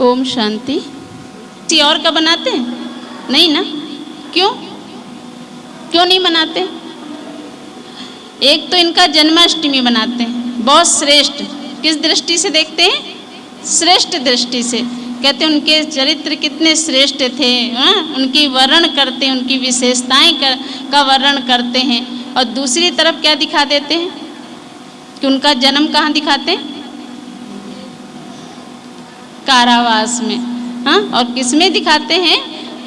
ओम शांति। किसी और का बनाते हैं? नहीं ना? क्यों? क्यों नहीं बनाते? एक तो इनका जन्माष्टमी बनाते हैं। बहुत श्रेष्ठ। किस दृष्टि से देखते हैं? श्रेष्ठ दृष्टि से। कहते हैं उनके चरित्र कितने श्रेष्ठ थे हाँ? उनकी वर्ण करते हैं उनकी विशेषताएँ कर, का वर्ण करते हैं। और दूसरी तरफ़ क्या दिखा देते हैं? कि उनका जन्म कहाँ दिखाते हैं? कारावास में। हाँ और किसमें दिखाते हैं?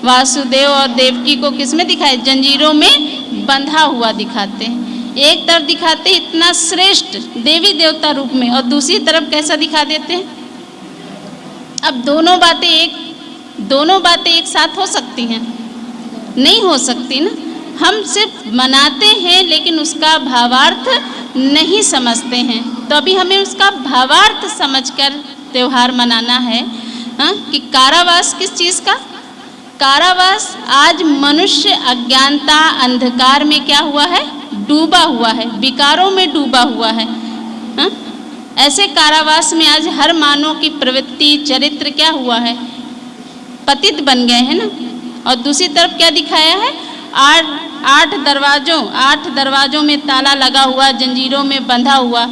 वासुदेव और देवकी को किसमें दिखाए? जंजीरों में बंधा हुआ दिखाते हैं। एक तरफ़ दिखाते इतना श्रेष्ठ देवी देवता रूप में, और दूसरी तरफ़ कैसा दिखा देते हैं? अब दोनों बातें एक, दोनों बातें एक साथ हो सकती हैं। नहीं हो सकती ना? हम सिर्फ़ मनाते हैं, लेकिन उसका भावार्थ नहीं समझते हैं। तो अभी हमें उसका भावार्थ समझकर त्यौहार मनाना है हाँ? कि कारावास किस चीज़ का? कारावास आज मनुष्य अज्ञानता, अंधकार में क्या हुआ है? डूबा हुआ है, विकारों में डूबा हुआ है हाँ? ऐसे कारावास में आज हर मानव की प्रवृत्ति, चरित्र क्या हुआ है? पतित बन गए हैं ना? और दूसरी तरफ़ क्या दिखाया है? आठ आठ दरवाजों आठ दरवाजों में ताला लगा हुआ, जंजीरों में बंधा हुआ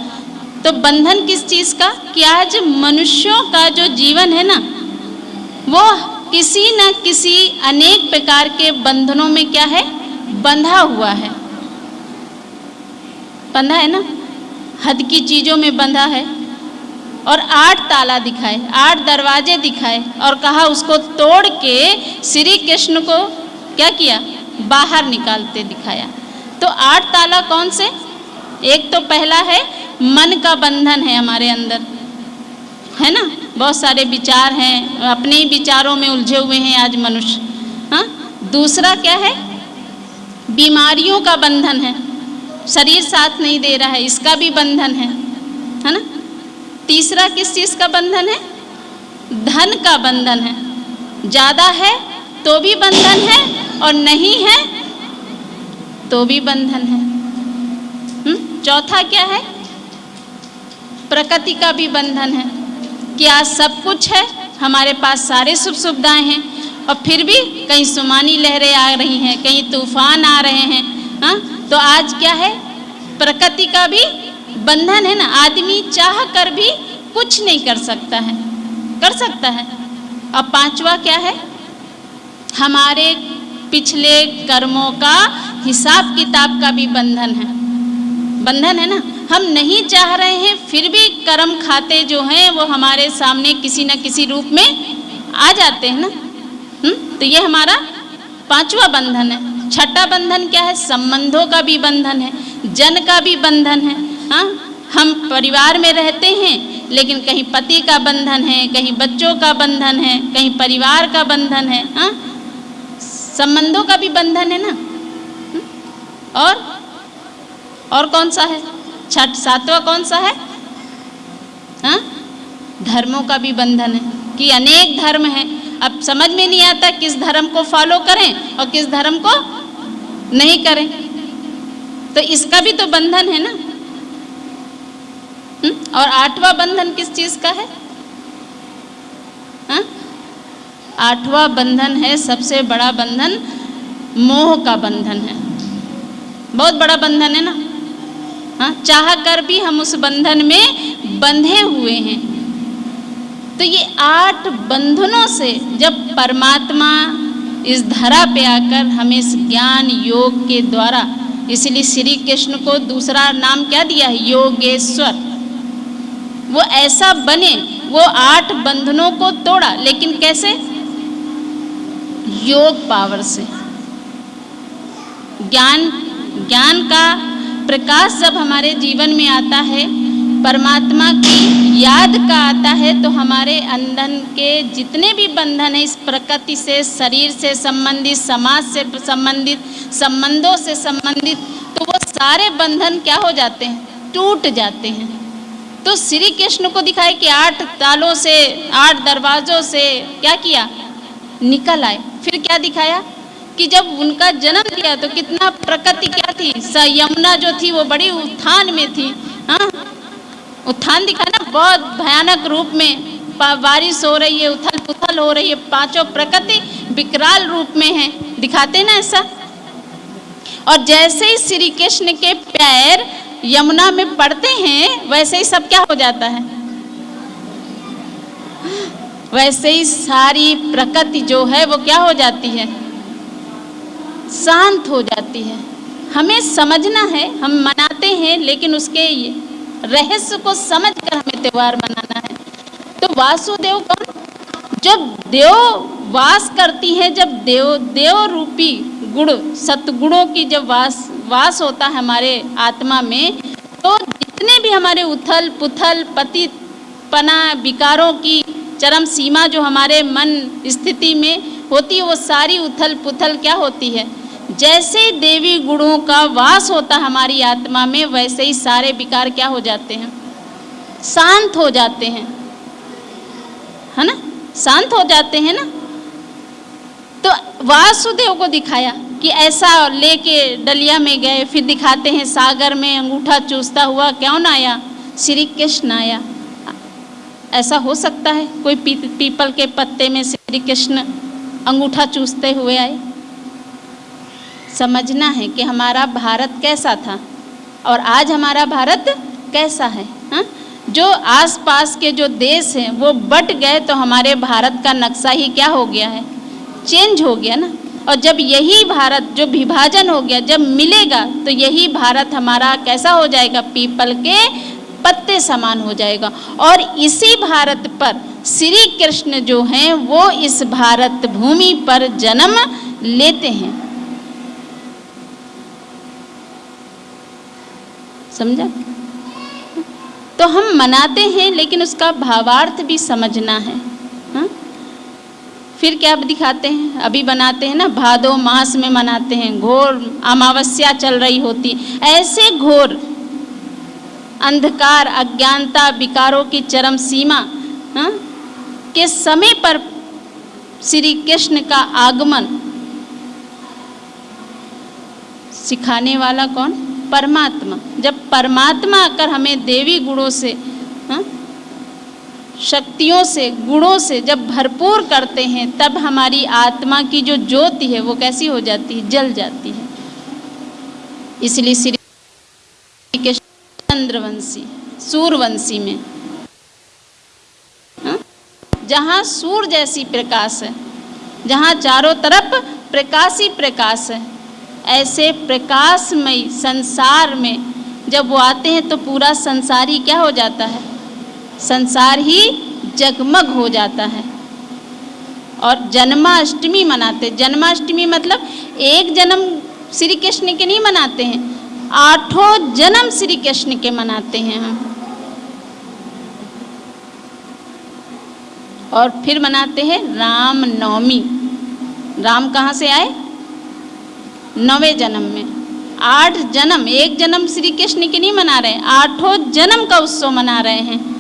तो बंधन किस चीज़ का? कि आज मनुष्यों का जो जीवन है ना, वो किसी न किसी अनेक प्रकार के बंधनों में क्या है? बंधा हुआ है। बंधा है ना? हद की चीज़ों में बंधा है और आठ ताला दिखाए, आठ दरवाजे दिखाए और कहा उसको तोड़ के श्री कृष्ण को क्या किया? बाहर निकालते दिखाया। तो आठ ताला कौन से? एक तो पहला है मन का बंधन है हमारे अंदर। है ना? बहुत सारे विचार हैं, अपने ही विचारों में उलझे हुए हैं आज मनुष्य। हाँ? दूसरा क्या है? बीमारियों का बंधन है। शरीर साथ नहीं दे रहा है, इसका भी बंधन है। है ना? तीसरा किस चीज़ का बंधन है? धन का बंधन है। ज़्यादा है तो भी बंधन है और नहीं है तो भी बंधन है। चौथा क्या है? प्रकृति का भी बंधन है कि आज सब कुछ है, हमारे पास सारे सुख सुविधाएँ हैं और फिर भी कहीं सुमानी लहरें आ रही हैं, कहीं तूफ़ान आ रहे हैं हाँ? तो आज क्या है? प्रकृति का भी बंधन है ना? आदमी चाह कर भी कुछ नहीं कर सकता है। कर सकता है। और पांचवा क्या है? हमारे पिछले कर्मों का हिसाब किताब का भी बंधन है। बंधन है ना? हम नहीं चाह रहे हैं, फिर भी कर्म खाते जो हैं, वो हमारे सामने किसी न किसी रूप में आ जाते हैं ना? हुँ? तो ये हमारा पांचवा बंधन है। छठा बंधन क्या है? संबंधों का भी बंधन है, जन का भी बंधन है। हाँ? हम परिवार में रहते हैं, लेकिन कहीं पति का बंधन है, कहीं बच्चों का बंधन है, कहीं परिवार का बंधन है। हाँ? संबंधों का भी बंधन है ना? और? और कौन सा है? छठ सातवां कौन सा है? हाँ? धर्मों का भी बंधन है कि अनेक धर्म हैं। अब समझ में नहीं आता किस धर्म को फॉलो करें और किस धर्म को नहीं करें। तो इसका भी तो बंधन है ना? हुँ? और आठवां बंधन किस चीज़ का है? हाँ? आठवां बंधन है, सबसे बड़ा बंधन मोह का बंधन है। बहुत बड़ा बंधन है ना? हाँ चाह कर भी हम उस बंधन में बंधे हुए हैं। तो ये आठ बंधनों से जब परमात्मा इस धरा पे आकर हमें इस ज्ञान योग के द्वारा, इसलिए श्री कृष्ण को दूसरा नाम क्या दिया है? योगेश्वर। वो ऐसा बने, वो आठ बंधनों को तोड़ा, लेकिन कैसे? योग पावर से। ज्ञान ज्ञान का प्रकाश जब हमारे जीवन में आता है, परमात्मा की याद का आता है तो हमारे अंधन के जितने भी बंधन हैं, इस प्रकृति से, शरीर से संबंधित, समाज से संबंधित, संबंधों से संबंधित तो वो सारे बंधन क्या हो जाते हैं? टूट जाते हैं। तो श्री कृष्ण को दिखाए कि आठ तालों से, आठ दरवाजों से क्या किया? निकल आए। फिर क्या दिखाया? कि जब उनका जन्म दिया तो कितना प्रकृति क्या थी? यमुना जो थी, वो बड़ी उत्थान में थी। हाँ? उत्थान दिखा ना बहुत भयानक रूप में बारिश हो रही है उथल पुथल हो रही है, पाँचों प्रकृति विकराल रूप में है। दिखाते ना ऐसा? और जैसे ही श्री कृष्ण के पैर यमुना में पड़ते हैं, वैसे ही सब क्या हो जाता है? वैसे ही सारी प्रकृति जो है, वो क्या हो जाती है? शांत हो जाती है। हमें समझना है, हम मनाते हैं, लेकिन उसके रहस्य को समझकर हमें त्यौहार मनाना है। तो वासुदेव कौन? जब देव वास करती है, जब देव देव रूपी गुण, सतगुणों की जब वास वास होता है हमारे आत्मा में तो जितने भी हमारे उथल पुथल पति पना विकारों की चरम सीमा जो हमारे मन स्थिति में होती है, वो सारी उथल पुथल क्या होती है? जैसे देवी गुणों का वास होता हमारी आत्मा में, वैसे ही सारे विकार क्या हो जाते हैं? शांत हो जाते हैं। है ना? शांत हो जाते हैं ना? तो वासुदेव को दिखाया कि ऐसा लेके डलिया में गए, फिर दिखाते हैं सागर में अंगूठा चूसता हुआ, क्यों ना आया? श्री कृष्ण आया। ऐसा हो सकता है? कोई पीपल के पत्ते में श्री कृष्ण अंगूठा चूसते हुए आए। समझना है कि हमारा भारत कैसा था और आज हमारा भारत कैसा है, हा? जो आसपास के जो देश हैं, वो बट गए तो हमारे भारत का नक्शा ही क्या हो गया है? चेंज हो गया ना? और जब यही भारत, जो विभाजन हो गया, जब मिलेगा तो यही भारत हमारा कैसा हो जाएगा? पीपल के पत्ते समान हो जाएगा। और इसी भारत पर श्री कृष्ण जो हैं, वो इस भारत भूमि पर जन्म लेते हैं। समझा? तो हम मनाते हैं, लेकिन उसका भावार्थ भी समझना है। हा? फिर क्या दिखाते हैं? अभी बनाते हैं ना, भादो मास में मनाते हैं। घोर अमावस्या चल रही होती। ऐसे घोर, अंधकार, अज्ञानता, विकारों की चरम सीमा, हा? के समय पर श्री कृष्ण का आगमन सिखाने वाला कौन परमात्मा जब परमात्मा आकर हमें देवी गुणों से, हा? शक्तियों से, गुणों से जब भरपूर करते हैं, तब हमारी आत्मा की जो ज्योति है, वो कैसी हो जाती है जल जाती है इसलिए श्री कृष्ण चंद्रवंशी सूर्यवंशी में? जहाँ सूर्य जैसी प्रकाश है, जहाँ चारों तरफ़ प्रकाश प्रकाश है, ऐसे प्रकाशमय संसार में जब वो आते हैं तो पूरा संसार ही क्या हो जाता है? संसार ही जगमग हो जाता है। और जन्माष्टमी मनाते, जन्माष्टमी मतलब एक जन्म श्री कृष्ण के नहीं मनाते हैं, आठों जन्म श्री कृष्ण के मनाते हैं हम। और फिर मनाते हैं राम नवमी। राम कहाँ से आए? नवे जन्म में। आठ जन्म, एक जन्म श्री कृष्ण की नहीं मना रहे, आठों जन्म का उत्सव मना रहे हैं।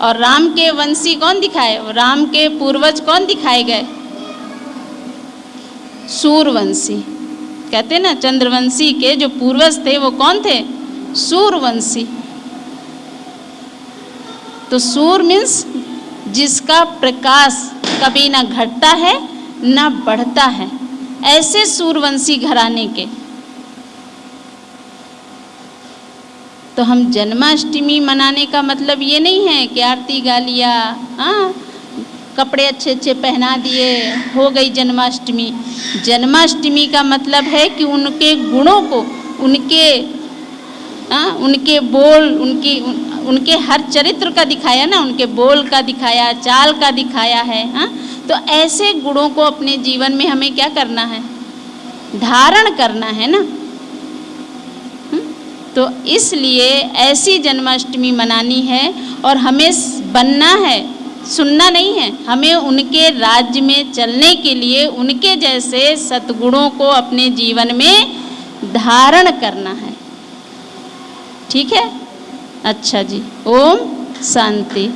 और राम के वंशी कौन दिखाए? राम के पूर्वज कौन दिखाए गए? सूर्यवंशी कहते ना, चंद्रवंशी के जो पूर्वज थे वो कौन थे? सूर्यवंशी तो सूर मीन्स जिसका प्रकाश कभी ना घटता है ना बढ़ता है। ऐसे सूर्यवंशी घराने के। तो हम जन्माष्टमी मनाने का मतलब ये नहीं है कि आरती गा लिया हाँ कपड़े अच्छे अच्छे पहना दिए हो गई जन्माष्टमी। जन्माष्टमी का मतलब है कि उनके गुणों को उनके हाँ उनके बोल उनकी उन, उनके हर चरित्र का दिखाया ना, उनके बोल का दिखाया, चाल का दिखाया है हाँ? तो ऐसे गुणों को अपने जीवन में हमें क्या करना है? धारण करना है ना? तो इसलिए ऐसी जन्माष्टमी मनानी है और हमें बनना है, सुनना नहीं है। हमें उनके राज्य में चलने के लिए उनके जैसे सतगुणों को अपने जीवन में धारण करना है। ठीक है? अच्छा जी ओम शांति।